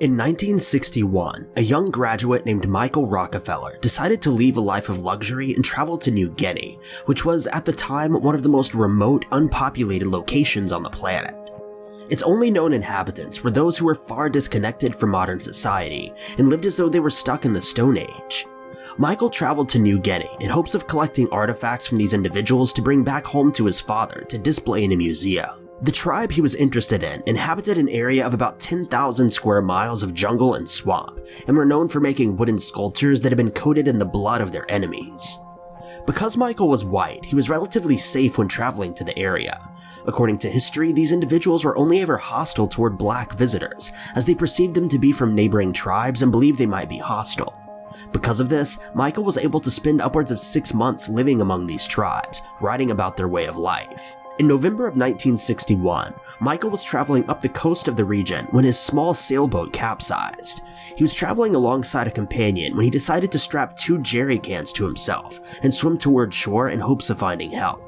In 1961, a young graduate named Michael Rockefeller decided to leave a life of luxury and travel to New Guinea, which was at the time one of the most remote, unpopulated locations on the planet. Its only known inhabitants were those who were far disconnected from modern society and lived as though they were stuck in the Stone Age. Michael traveled to New Guinea in hopes of collecting artifacts from these individuals to bring back home to his father to display in a museum. The tribe he was interested in inhabited an area of about 10,000 square miles of jungle and swamp, and were known for making wooden sculptures that had been coated in the blood of their enemies. Because Michael was white, he was relatively safe when traveling to the area. According to history, these individuals were only ever hostile toward black visitors, as they perceived them to be from neighboring tribes and believed they might be hostile. Because of this, Michael was able to spend upwards of six months living among these tribes, writing about their way of life. In November of 1961, Michael was traveling up the coast of the region when his small sailboat capsized. He was traveling alongside a companion when he decided to strap two jerry cans to himself and swim toward shore in hopes of finding help.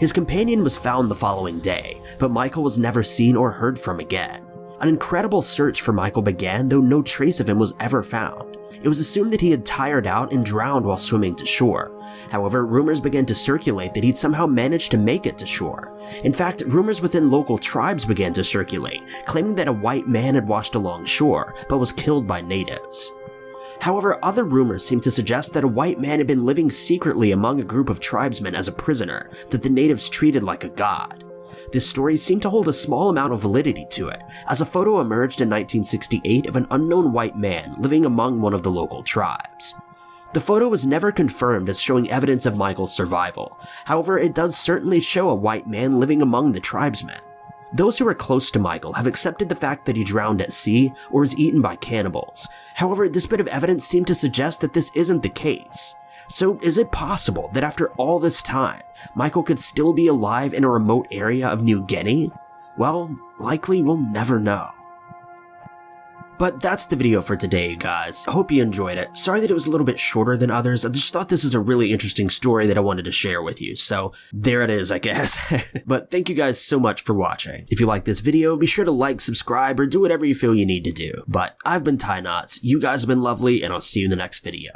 His companion was found the following day, but Michael was never seen or heard from again. An incredible search for Michael began, though no trace of him was ever found. It was assumed that he had tired out and drowned while swimming to shore. However, rumors began to circulate that he'd somehow managed to make it to shore. In fact, rumors within local tribes began to circulate, claiming that a white man had washed along shore, but was killed by natives. However, other rumors seemed to suggest that a white man had been living secretly among a group of tribesmen as a prisoner that the natives treated like a god. This story seemed to hold a small amount of validity to it, as a photo emerged in 1968 of an unknown white man living among one of the local tribes. The photo was never confirmed as showing evidence of Michael's survival, however it does certainly show a white man living among the tribesmen. Those who are close to Michael have accepted the fact that he drowned at sea or was eaten by cannibals. However, this bit of evidence seemed to suggest that this isn't the case. So is it possible that after all this time, Michael could still be alive in a remote area of New Guinea? Well, likely we'll never know. But that's the video for today, you guys. I hope you enjoyed it. Sorry that it was a little bit shorter than others. I just thought this is a really interesting story that I wanted to share with you. So there it is, I guess. but thank you guys so much for watching. If you like this video, be sure to like, subscribe, or do whatever you feel you need to do. But I've been Ty Knots. You guys have been lovely, and I'll see you in the next video.